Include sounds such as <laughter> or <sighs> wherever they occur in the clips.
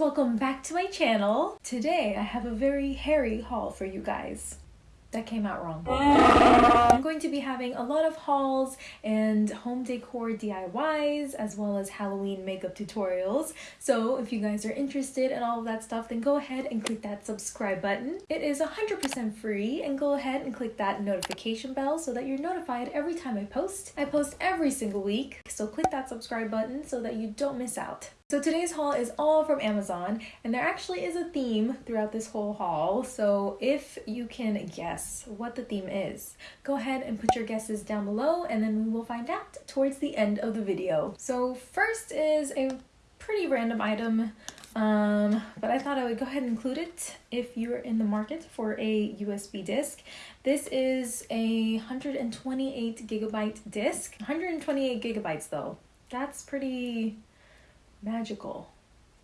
welcome back to my channel. Today I have a very hairy haul for you guys. That came out wrong. I'm going to be having a lot of hauls and home decor DIYs as well as Halloween makeup tutorials. So if you guys are interested in all of that stuff, then go ahead and click that subscribe button. It is 100% free and go ahead and click that notification bell so that you're notified every time I post. I post every single week, so click that subscribe button so that you don't miss out. So today's haul is all from Amazon and there actually is a theme throughout this whole haul. So if you can guess what the theme is, go ahead and put your guesses down below and then we will find out towards the end of the video. So first is a pretty random item um, but I thought I would go ahead and include it if you're in the market for a USB disk. This is a 128 gigabyte disk. 128 gigabytes though. That's pretty magical.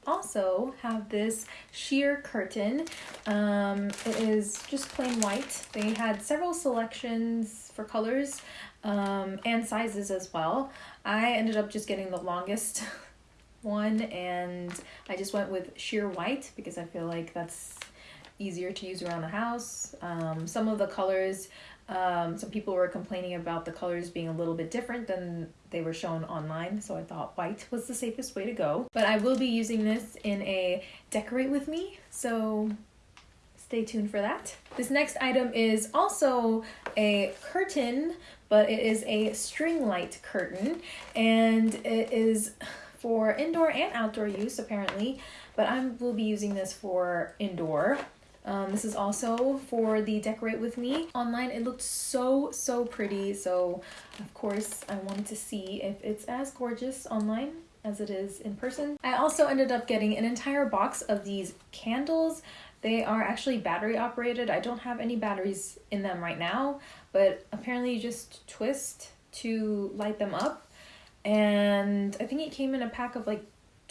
Also have this sheer curtain. Um, it is just plain white. They had several selections for colors um, and sizes as well. I ended up just getting the longest <laughs> one and I just went with sheer white because I feel like that's easier to use around the house. Um, some of the colors um, some people were complaining about the colors being a little bit different than they were shown online, so I thought white was the safest way to go. But I will be using this in a decorate with me, so stay tuned for that. This next item is also a curtain, but it is a string light curtain, and it is for indoor and outdoor use apparently, but I will be using this for indoor. Um, this is also for the Decorate With Me. Online, it looked so, so pretty. So, of course, I wanted to see if it's as gorgeous online as it is in person. I also ended up getting an entire box of these candles. They are actually battery operated. I don't have any batteries in them right now, but apparently you just twist to light them up. And I think it came in a pack of like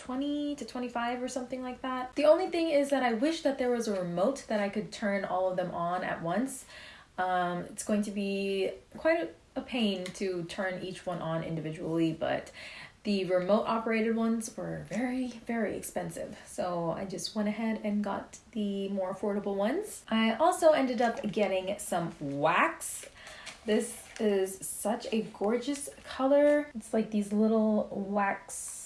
20 to 25 or something like that. The only thing is that I wish that there was a remote that I could turn all of them on at once. Um, it's going to be quite a, pain to turn each one on individually, but the remote operated ones were very, very expensive. So I just went ahead and got the more affordable ones. I also ended up getting some wax. This is such a gorgeous color. It's like these little wax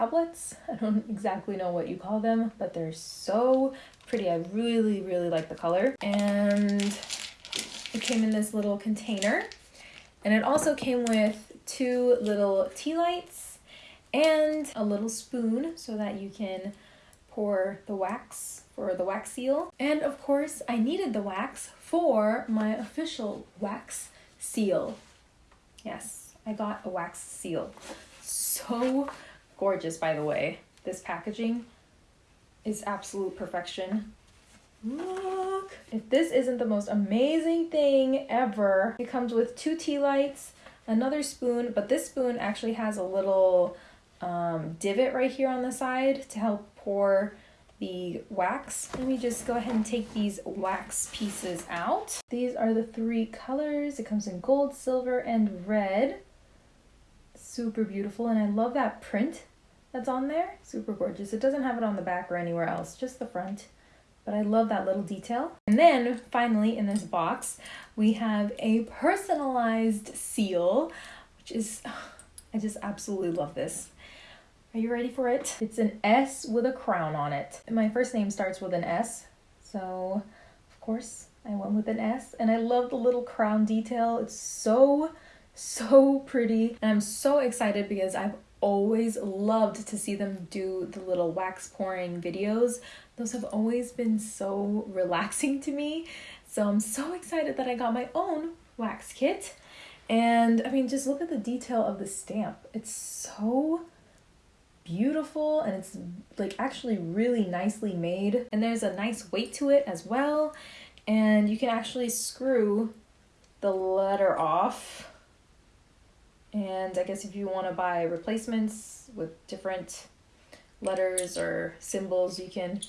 tablets. <laughs> I don't exactly know what you call them, but they're so pretty. I really, really like the color. And it came in this little container. And it also came with two little tea lights and a little spoon so that you can pour the wax for the wax seal. And of course, I needed the wax for my official wax seal. Yes, I got a wax seal. So Gorgeous, by the way. This packaging is absolute perfection. Look! If this isn't the most amazing thing ever, it comes with two tea lights, another spoon, but this spoon actually has a little um, divot right here on the side to help pour the wax. Let me just go ahead and take these wax pieces out. These are the three colors. It comes in gold, silver, and red. Super beautiful, and I love that print that's on there. Super gorgeous. It doesn't have it on the back or anywhere else, just the front. But I love that little detail. And then finally in this box, we have a personalized seal, which is, <sighs> I just absolutely love this. Are you ready for it? It's an S with a crown on it. My first name starts with an S, so of course I went with an S. And I love the little crown detail. It's so, so pretty. And I'm so excited because I've always loved to see them do the little wax pouring videos. Those have always been so <laughs> relaxing to me. So I'm so excited that I got my own wax kit. And I mean, just look at the detail of the stamp. It's so beautiful and it's like actually really nicely made. And there's a nice weight to it as well. And you can actually screw the letter off and I guess if you want to buy replacements with different letters or symbols, you can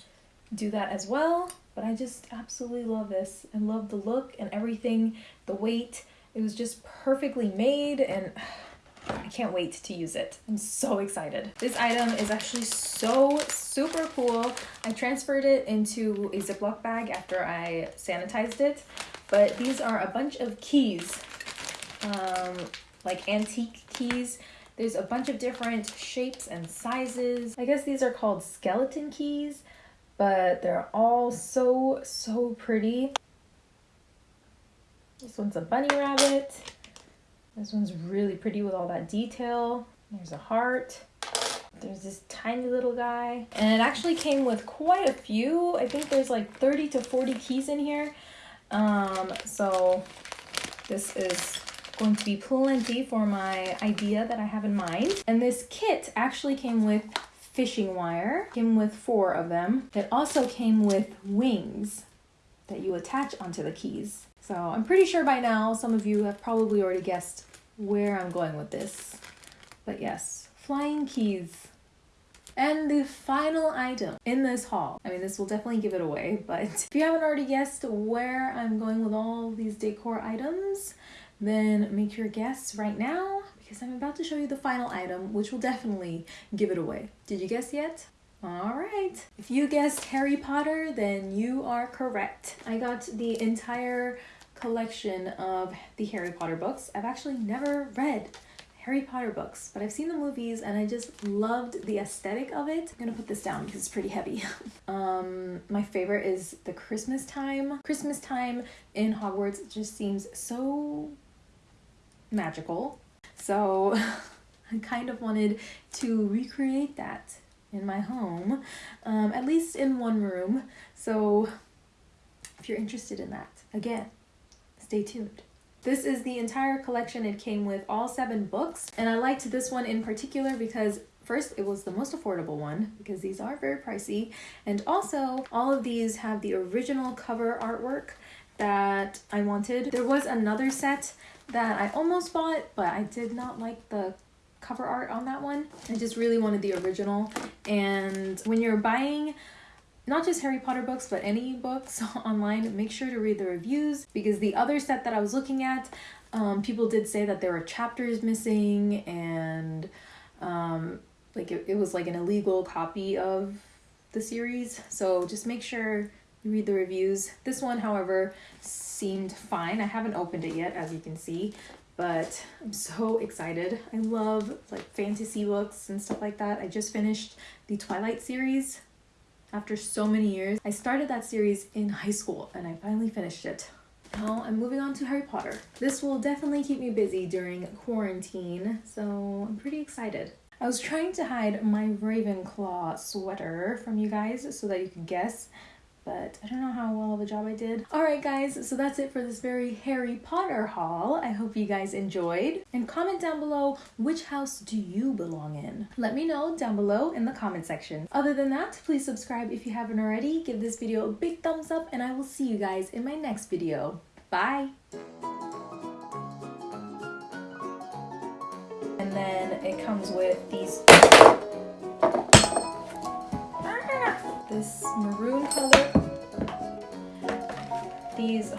do that as well. But I just absolutely love this. I love the look and everything, the weight. It was just perfectly made and <sighs> I can't wait to use it. I'm so excited. This item is actually so super cool. I transferred it into a Ziploc bag after I sanitized it, but these are a bunch of keys, um, like antique keys. There's a bunch of different shapes and sizes. I guess these are called skeleton keys, but they're all so, so pretty. This one's a bunny rabbit. This one's really pretty with all that detail. There's a heart. There's this tiny little guy. And it actually came with quite a few. I think there's like 30 to 40 keys in here. Um, so this is going to be plenty for my idea that I have in mind. And this kit actually came with fishing wire, came with four of them. It also came with wings that you attach onto the keys. So I'm pretty sure by now some of you have probably already guessed where I'm going with this. But yes, flying keys. And the final item in this haul, I mean, this will definitely give it away, but <laughs> if you haven't already guessed where I'm going with all these decor items, then make your guess right now because I'm about to show you the final item, which will definitely give it away. Did you guess yet? All right. If you guessed Harry Potter, then you are correct. I got the entire collection of the Harry Potter books. I've actually never read Harry Potter books, but I've seen the movies and I just loved the aesthetic of it. I'm gonna put this down because it's pretty heavy. <laughs> um, my favorite is the Christmas time. Christmas time in Hogwarts just seems so magical. So <laughs> I kind of wanted to recreate that in my home, um, at least in one room. So if you're interested in that, again, stay tuned. This is the entire collection. It came with all seven books, and I liked this one in particular because First, it was the most affordable one because these are very pricey. And also, all of these have the original cover artwork that I wanted. There was another set that I almost bought, but I did not like the cover art on that one. I just really wanted the original. And when you're buying not just Harry Potter books, but any books <laughs> online, make sure to read the reviews because the other set that I was looking at, um, people did say that there were chapters missing and um, like it, it was like an illegal copy of the series. So just make sure you read the reviews. This one, however, seemed fine. I haven't opened it yet, as you can see, but I'm so excited. I love like fantasy books and stuff like that. I just finished the Twilight series after so many years. I started that series in high school and I finally finished it. Now I'm moving on to Harry Potter. This will definitely keep me busy during quarantine, so I'm pretty excited. I was trying to hide my Ravenclaw sweater from you guys so that you could guess, but I don't know how well of a job I did. Alright guys, so that's it for this very Harry Potter haul. I hope you guys enjoyed. And comment down below, which house do you belong in? Let me know down below in the comment section. Other than that, please subscribe if you haven't already, give this video a big thumbs up, and I will see you guys in my next video. Bye! And then it comes with these this maroon color. These